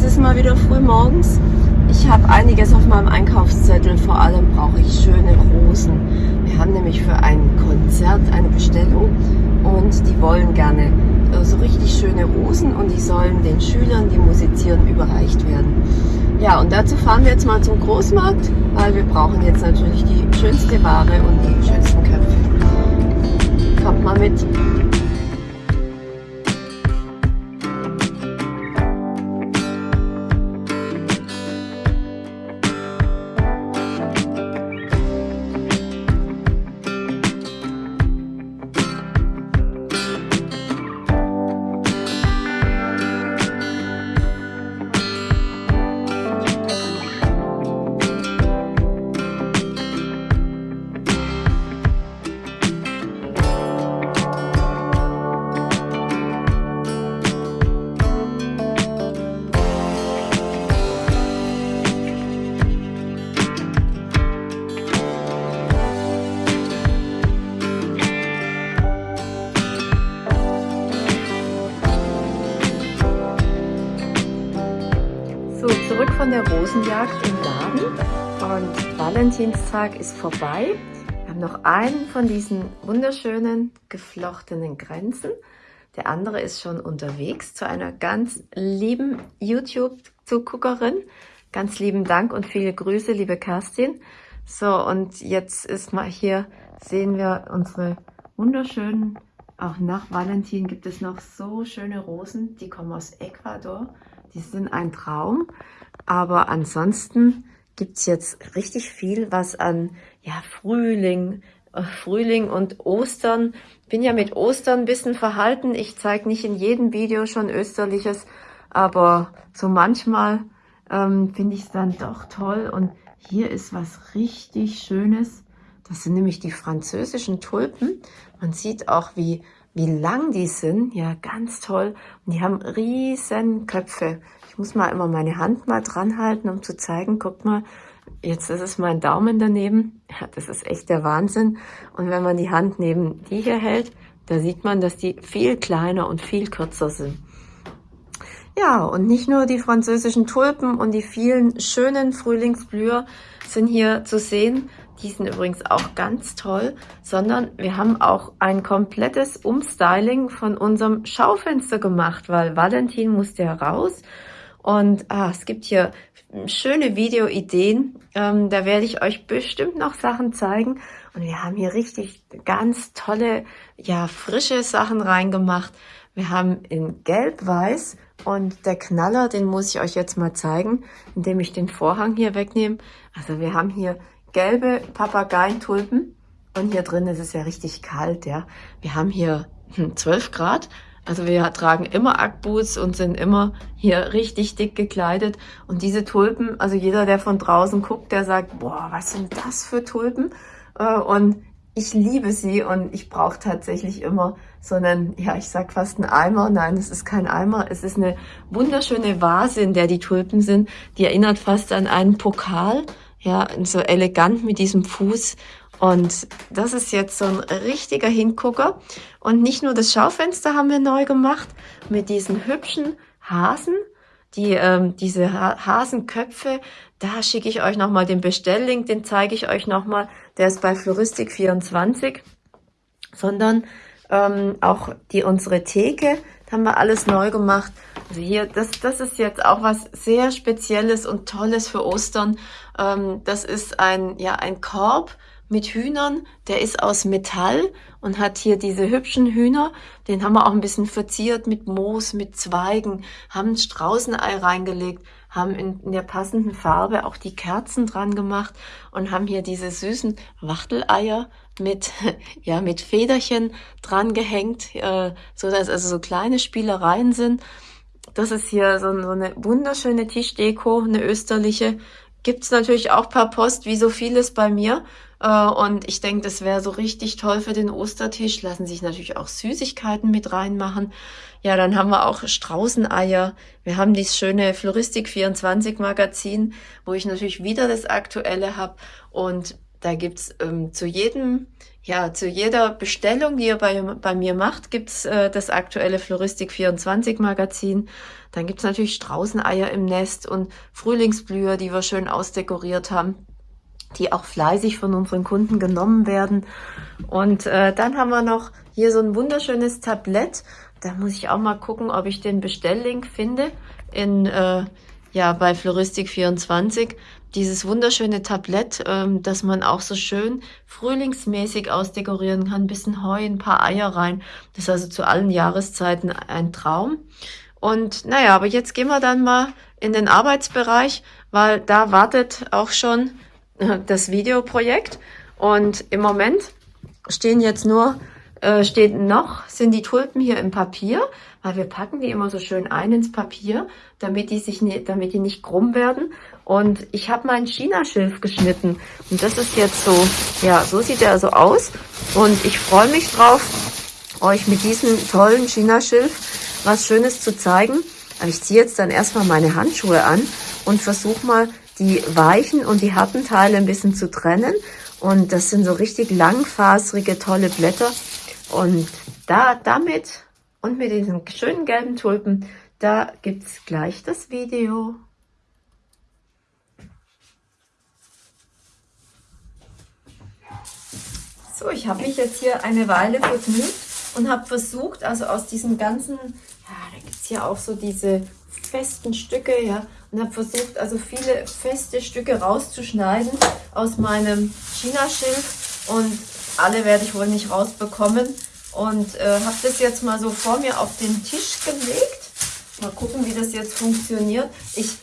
es ist mal wieder früh morgens. Ich habe einiges auf meinem Einkaufszettel. Vor allem brauche ich schöne Rosen. Wir haben nämlich für ein Konzert eine Bestellung und die wollen gerne so richtig schöne Rosen und die sollen den Schülern, die musizieren, überreicht werden. Ja, und dazu fahren wir jetzt mal zum Großmarkt, weil wir brauchen jetzt natürlich die schönste Ware und die schönsten Köpfe. Kommt mal mit! Rosenjagd im Laden und Valentinstag ist vorbei. Wir haben noch einen von diesen wunderschönen geflochtenen Grenzen. Der andere ist schon unterwegs zu einer ganz lieben YouTube-Zuguckerin. Ganz lieben Dank und viele Grüße, liebe Kerstin. So, und jetzt ist mal hier, sehen wir unsere wunderschönen, auch nach Valentin gibt es noch so schöne Rosen, die kommen aus Ecuador. Die sind ein Traum. Aber ansonsten gibt es jetzt richtig viel, was an ja, Frühling, äh, Frühling und Ostern. Bin ja mit Ostern ein bisschen verhalten. Ich zeige nicht in jedem Video schon Österliches, aber so manchmal ähm, finde ich es dann doch toll. Und hier ist was richtig Schönes. Das sind nämlich die französischen Tulpen. Man sieht auch, wie, wie lang die sind. Ja, ganz toll. Und die haben riesen Köpfe. Muss mal immer meine Hand mal dran halten, um zu zeigen, guck mal, jetzt ist es mein Daumen daneben. Ja, das ist echt der Wahnsinn. Und wenn man die Hand neben die hier hält, da sieht man, dass die viel kleiner und viel kürzer sind. Ja, und nicht nur die französischen Tulpen und die vielen schönen Frühlingsblüher sind hier zu sehen. Die sind übrigens auch ganz toll, sondern wir haben auch ein komplettes Umstyling von unserem Schaufenster gemacht, weil Valentin musste ja raus und ah, es gibt hier schöne Videoideen. Ähm, da werde ich euch bestimmt noch Sachen zeigen. Und wir haben hier richtig ganz tolle, ja, frische Sachen reingemacht. Wir haben in Gelb-Weiß und der Knaller, den muss ich euch jetzt mal zeigen, indem ich den Vorhang hier wegnehme. Also wir haben hier gelbe Papageientulpen und hier drin ist es ja richtig kalt, ja. Wir haben hier 12 hm, Grad also wir tragen immer Ackboots und sind immer hier richtig dick gekleidet. Und diese Tulpen, also jeder, der von draußen guckt, der sagt, boah, was sind das für Tulpen? Äh, und ich liebe sie und ich brauche tatsächlich immer so einen, ja, ich sag fast einen Eimer. Nein, es ist kein Eimer. Es ist eine wunderschöne Vase, in der die Tulpen sind. Die erinnert fast an einen Pokal. Ja, so elegant mit diesem Fuß. Und das ist jetzt so ein richtiger Hingucker. Und nicht nur das Schaufenster haben wir neu gemacht mit diesen hübschen Hasen. Die, ähm, diese ha Hasenköpfe, da schicke ich euch nochmal den Bestelllink, den zeige ich euch nochmal. Der ist bei Floristik24. Sondern ähm, auch die unsere Theke, da haben wir alles neu gemacht. Also hier, das, das ist jetzt auch was sehr Spezielles und Tolles für Ostern. Ähm, das ist ein, ja, ein Korb mit Hühnern, der ist aus Metall und hat hier diese hübschen Hühner. Den haben wir auch ein bisschen verziert mit Moos, mit Zweigen, haben ein Straußenei reingelegt, haben in, in der passenden Farbe auch die Kerzen dran gemacht und haben hier diese süßen Wachteleier mit, ja, mit Federchen dran gehängt, äh, so dass also so kleine Spielereien sind. Das ist hier so, so eine wunderschöne Tischdeko, eine österliche. Gibt's natürlich auch per Post, wie so vieles bei mir. Äh, und ich denke, das wäre so richtig toll für den Ostertisch. Lassen sich natürlich auch Süßigkeiten mit reinmachen. Ja, dann haben wir auch Straußeneier. Wir haben dieses schöne Floristik 24 Magazin, wo ich natürlich wieder das Aktuelle habe. Und da gibt's ähm, zu jedem Ja, zu jeder Bestellung, die ihr bei, bei mir macht, gibt's äh, das aktuelle Floristik 24 Magazin. Dann gibt's natürlich Straußeneier im Nest und Frühlingsblüher, die wir schön ausdekoriert haben, die auch fleißig von unseren Kunden genommen werden. Und äh, dann haben wir noch hier so ein wunderschönes Tablett. Da muss ich auch mal gucken, ob ich den Bestelllink finde in äh, ja bei Floristik 24 dieses wunderschöne Tablett, ähm, das man auch so schön frühlingsmäßig ausdekorieren kann. Ein bisschen Heu, ein paar Eier rein. Das ist also zu allen Jahreszeiten ein Traum. Und naja, aber jetzt gehen wir dann mal in den Arbeitsbereich, weil da wartet auch schon das Videoprojekt. Und im Moment stehen jetzt nur, äh, steht noch, sind die Tulpen hier im Papier, weil wir packen die immer so schön ein ins Papier, damit die sich, nicht, damit die nicht krumm werden. Und ich habe meinen China-Schilf geschnitten. Und das ist jetzt so, ja, so sieht er also aus. Und ich freue mich drauf, euch mit diesem tollen China-Schilf was Schönes zu zeigen. Aber ich ziehe jetzt dann erstmal meine Handschuhe an und versuche mal die weichen und die harten Teile ein bisschen zu trennen. Und das sind so richtig langfaserige, tolle Blätter. Und da, damit und mit diesen schönen gelben Tulpen, da gibt's gleich das Video. So, ich habe mich jetzt hier eine Weile vergnügt und habe versucht, also aus diesen ganzen, ja, da gibt es hier auch so diese festen Stücke, ja, und habe versucht, also viele feste Stücke rauszuschneiden aus meinem China-Schilf und alle werde ich wohl nicht rausbekommen und äh, habe das jetzt mal so vor mir auf den Tisch gelegt. Mal gucken, wie das jetzt funktioniert. Ich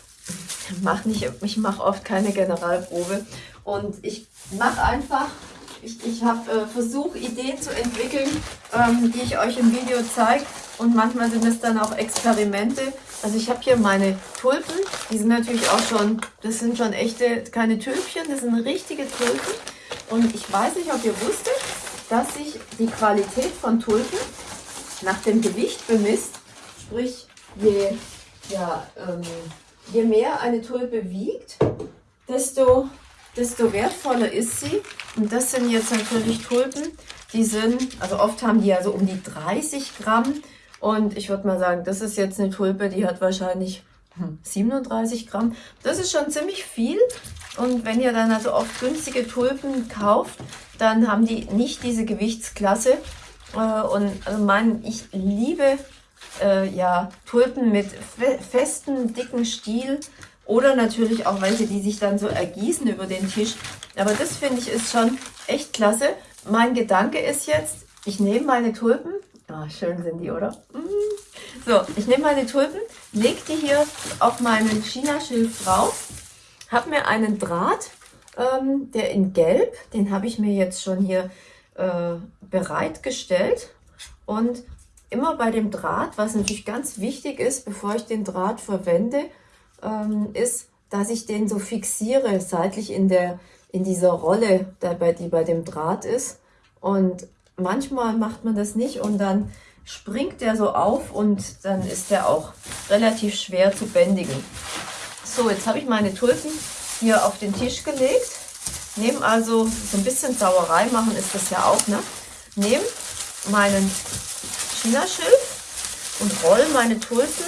mache nicht, ich mache oft keine Generalprobe und ich mache einfach ich, ich habe äh, versucht, Ideen zu entwickeln, ähm, die ich euch im Video zeige. Und manchmal sind es dann auch Experimente. Also ich habe hier meine Tulpen. Die sind natürlich auch schon, das sind schon echte, keine Tülpchen, das sind richtige Tulpen. Und ich weiß nicht, ob ihr wusstet, dass sich die Qualität von Tulpen nach dem Gewicht bemisst. Sprich, je, ja, ähm, je mehr eine Tulpe wiegt, desto desto wertvoller ist sie. Und das sind jetzt natürlich Tulpen, die sind, also oft haben die ja so um die 30 Gramm. Und ich würde mal sagen, das ist jetzt eine Tulpe, die hat wahrscheinlich 37 hm, Gramm. Das ist schon ziemlich viel. Und wenn ihr dann also oft günstige Tulpen kauft, dann haben die nicht diese Gewichtsklasse. Äh, und also mein, ich liebe äh, ja, Tulpen mit fe festen, dicken Stiel. Oder natürlich auch welche, die sich dann so ergießen über den Tisch. Aber das finde ich ist schon echt klasse. Mein Gedanke ist jetzt, ich nehme meine Tulpen. Ah, schön sind die, oder? Mm. So, ich nehme meine Tulpen, lege die hier auf meinen China-Schilf drauf, habe mir einen Draht, ähm, der in Gelb, den habe ich mir jetzt schon hier äh, bereitgestellt. Und immer bei dem Draht, was natürlich ganz wichtig ist, bevor ich den Draht verwende, ähm, ist, dass ich den so fixiere, seitlich in, der, in dieser Rolle, die bei dem Draht ist. Und manchmal macht man das nicht und dann springt der so auf und dann ist der auch relativ schwer zu bändigen. So, jetzt habe ich meine Tulpen hier auf den Tisch gelegt. Nehme also so ein bisschen Sauerei machen ist das ja auch, ne? Nehme meinen Chinaschilf und rolle meine Tulpen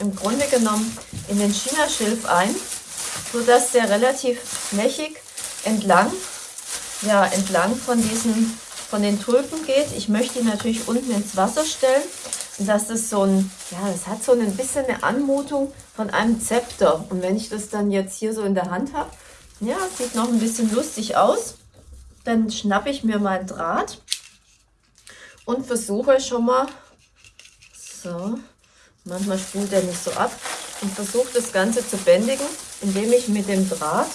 im Grunde genommen in den China-Schilf ein, sodass der relativ flächig entlang, ja, entlang von diesen, von den Tulpen geht. Ich möchte ihn natürlich unten ins Wasser stellen. dass das so ein, ja, das hat so ein bisschen eine Anmutung von einem Zepter. Und wenn ich das dann jetzt hier so in der Hand habe, ja, sieht noch ein bisschen lustig aus. Dann schnappe ich mir meinen Draht und versuche schon mal, so, Manchmal spult er nicht so ab und versuche das Ganze zu bändigen, indem ich mit dem Draht,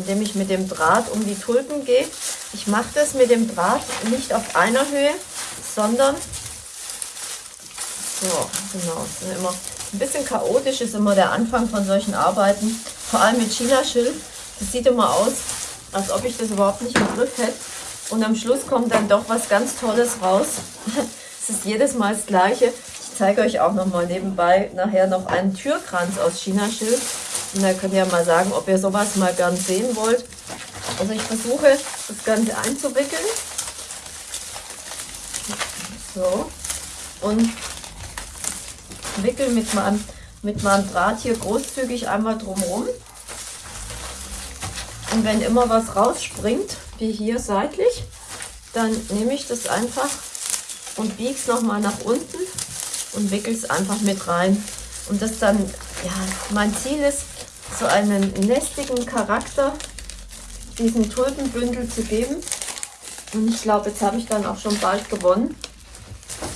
indem ich mit dem Draht um die Tulpen gehe. Ich mache das mit dem Draht nicht auf einer Höhe, sondern so, genau, immer ein bisschen chaotisch ist immer der Anfang von solchen Arbeiten, vor allem mit China-Schilf. Das sieht immer aus, als ob ich das überhaupt nicht im Griff hätte. Und am Schluss kommt dann doch was ganz Tolles raus. Es ist jedes Mal das Gleiche. Ich zeige euch auch noch mal nebenbei nachher noch einen Türkranz aus China-Schilf. Da könnt ihr mal sagen, ob ihr sowas mal gern sehen wollt. Also ich versuche das Ganze einzuwickeln. So. Und wickel mit meinem, mit meinem Draht hier großzügig einmal drumherum. Und wenn immer was rausspringt, wie hier seitlich, dann nehme ich das einfach und biege es nochmal nach unten und wickel es einfach mit rein. Und das dann, ja, mein Ziel ist, so einen nestigen Charakter diesen Tulpenbündel zu geben. Und ich glaube, jetzt habe ich dann auch schon bald gewonnen.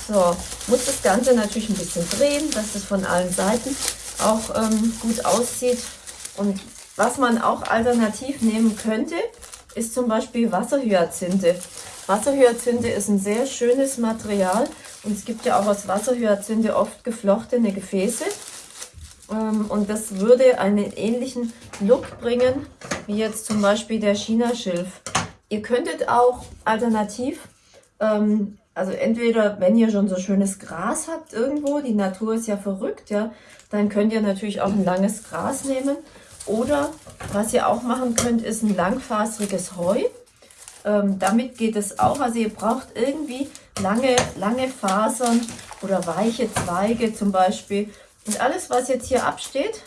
So, muss das Ganze natürlich ein bisschen drehen, dass es von allen Seiten auch ähm, gut aussieht. Und was man auch alternativ nehmen könnte, ist zum Beispiel Wasserhyazinthe. Wasserhyazinthe ist ein sehr schönes Material und es gibt ja auch aus Wasserhyazinthe oft geflochtene Gefäße. Ähm, und das würde einen ähnlichen Look bringen, wie jetzt zum Beispiel der China-Schilf. Ihr könntet auch alternativ, ähm, also entweder wenn ihr schon so schönes Gras habt irgendwo, die Natur ist ja verrückt, ja, dann könnt ihr natürlich auch ein langes Gras nehmen. Oder was ihr auch machen könnt, ist ein langfaseriges Heu. Ähm, damit geht es auch. Also ihr braucht irgendwie lange, lange Fasern oder weiche Zweige zum Beispiel. Und alles, was jetzt hier absteht,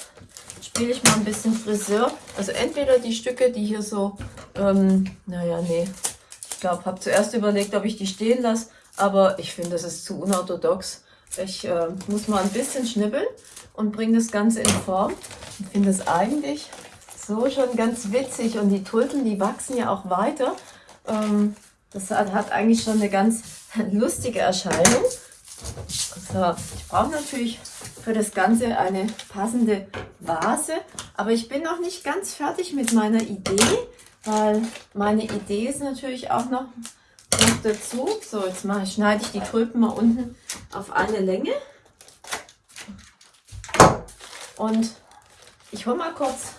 spiele ich mal ein bisschen Friseur. Also entweder die Stücke, die hier so, ähm, naja, nee, ich glaube, habe zuerst überlegt, ob ich die stehen lasse, aber ich finde, das ist zu unorthodox. Ich äh, muss mal ein bisschen schnibbeln und bringe das Ganze in Form. Ich finde es eigentlich so schon ganz witzig und die Tulpen, die wachsen ja auch weiter. Ähm, das hat, hat, eigentlich schon eine ganz lustige Erscheinung. So, ich brauche natürlich für das Ganze eine passende Vase, aber ich bin noch nicht ganz fertig mit meiner Idee, weil meine Idee ist natürlich auch noch, noch dazu. So, jetzt mache, schneide ich die Tulpen mal unten auf eine Länge. Und ich hole mal kurz,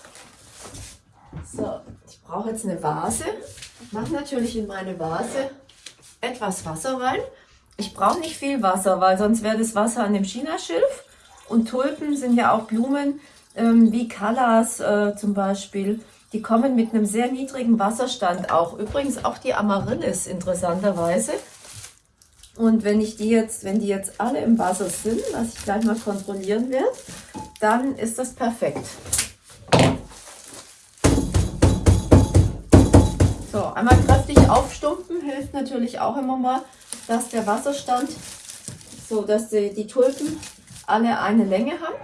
so, ich brauche jetzt eine Vase. Mache natürlich in meine Vase etwas Wasser rein. Ich brauche nicht viel Wasser, weil sonst wäre das Wasser an dem Chinaschilf. Und Tulpen sind ja auch Blumen, ähm, wie Callas äh, zum Beispiel. Die kommen mit einem sehr niedrigen Wasserstand auch. Übrigens auch die Amaryllis interessanterweise. Und wenn ich die jetzt, wenn die jetzt alle im Wasser sind, was ich gleich mal kontrollieren werde, dann ist das perfekt. So, einmal kräftig aufstumpen hilft natürlich auch immer mal, dass der Wasserstand, so dass die, die Tulpen alle eine Länge haben.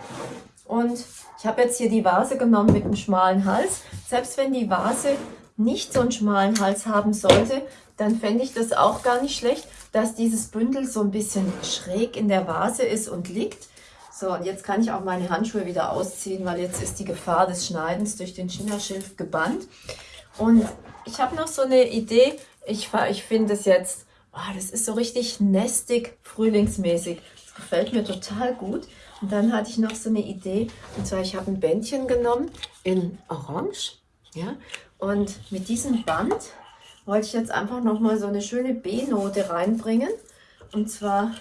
Und ich habe jetzt hier die Vase genommen mit einem schmalen Hals. Selbst wenn die Vase nicht so einen schmalen Hals haben sollte, dann fände ich das auch gar nicht schlecht, dass dieses Bündel so ein bisschen schräg in der Vase ist und liegt. So, und jetzt kann ich auch meine Handschuhe wieder ausziehen, weil jetzt ist die Gefahr des Schneidens durch den Chinaschilf gebannt. Und ich habe noch so eine Idee. Ich, ich finde es jetzt, oh, das ist so richtig nestig, frühlingsmäßig. Das gefällt mir total gut. Und dann hatte ich noch so eine Idee. Und zwar, ich habe ein Bändchen genommen in Orange. Ja, und mit diesem Band wollte ich jetzt einfach nochmal so eine schöne B-Note reinbringen. Und zwar,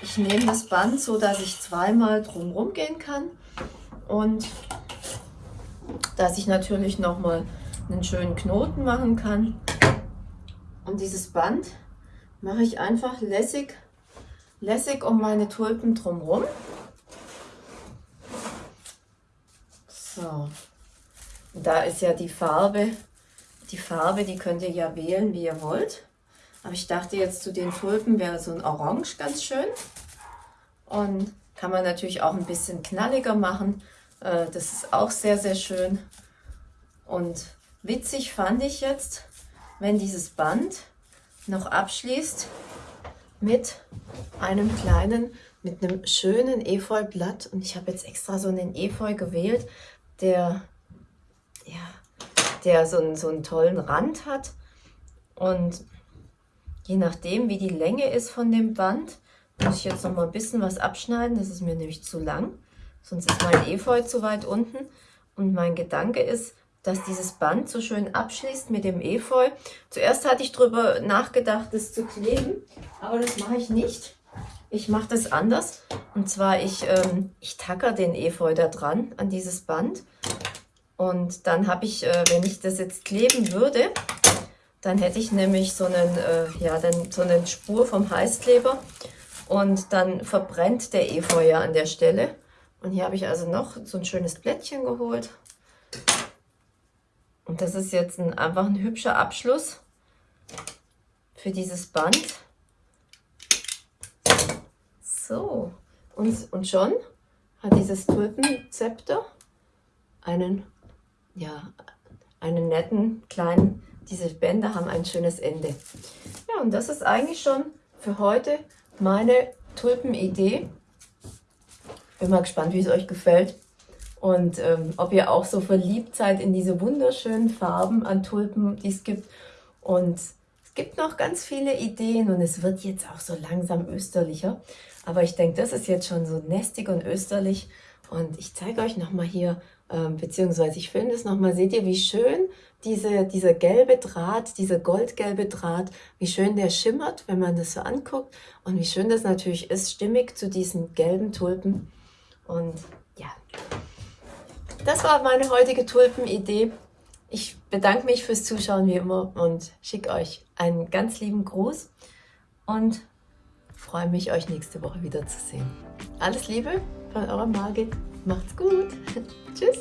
ich nehme das Band so, dass ich zweimal drumherum gehen kann und dass ich natürlich nochmal einen schönen Knoten machen kann. Und dieses Band mache ich einfach lässig, lässig um meine Tulpen drumherum. So, da ist ja die Farbe die Farbe, die könnt ihr ja wählen, wie ihr wollt. Aber ich dachte jetzt zu den Tulpen wäre so ein Orange ganz schön. Und kann man natürlich auch ein bisschen knalliger machen. Äh, das ist auch sehr, sehr schön. Und witzig fand ich jetzt, wenn dieses Band noch abschließt mit einem kleinen, mit einem schönen Efeublatt. Und ich habe jetzt extra so einen Efeu gewählt, der ja, der so einen, so einen tollen Rand hat. Und je nachdem, wie die Länge ist von dem Band, muss ich jetzt noch mal ein bisschen was abschneiden. Das ist mir nämlich zu lang. Sonst ist mein Efeu zu weit unten. Und mein Gedanke ist, dass dieses Band so schön abschließt mit dem Efeu. Zuerst hatte ich darüber nachgedacht, das zu kleben, aber das mache ich nicht. Ich mache das anders. Und zwar, ich, ähm, ich tacker den Efeu da dran, an dieses Band. Und dann habe ich, äh, wenn ich das jetzt kleben würde, dann hätte ich nämlich so einen, äh, ja, dann so eine Spur vom Heißkleber und dann verbrennt der Efeu ja an der Stelle. Und hier habe ich also noch so ein schönes Blättchen geholt. Und das ist jetzt ein, einfach ein hübscher Abschluss für dieses Band. So, und, und schon hat dieses Tulpenzepter einen, ja, einen netten kleinen, diese Bänder haben ein schönes Ende. Ja, und das ist eigentlich schon für heute meine Tulpenidee. Bin mal gespannt, wie es euch gefällt und ähm, ob ihr auch so verliebt seid in diese wunderschönen Farben an Tulpen, die es gibt. Und es gibt noch ganz viele Ideen und es wird jetzt auch so langsam österlicher. Aber ich denke, das ist jetzt schon so nestig und österlich. Und ich zeige euch nochmal hier, ähm, beziehungsweise ich filme das nochmal. Seht ihr, wie schön diese, dieser gelbe Draht, dieser goldgelbe Draht, wie schön der schimmert, wenn man das so anguckt. Und wie schön das natürlich ist, stimmig zu diesen gelben Tulpen. Und ja, das war meine heutige Tulpenidee. Ich bedanke mich fürs Zuschauen wie immer und schicke euch einen ganz lieben Gruß und freue mich, euch nächste Woche wieder zu sehen. Alles Liebe von eurer Margit. Macht's gut. Tschüss.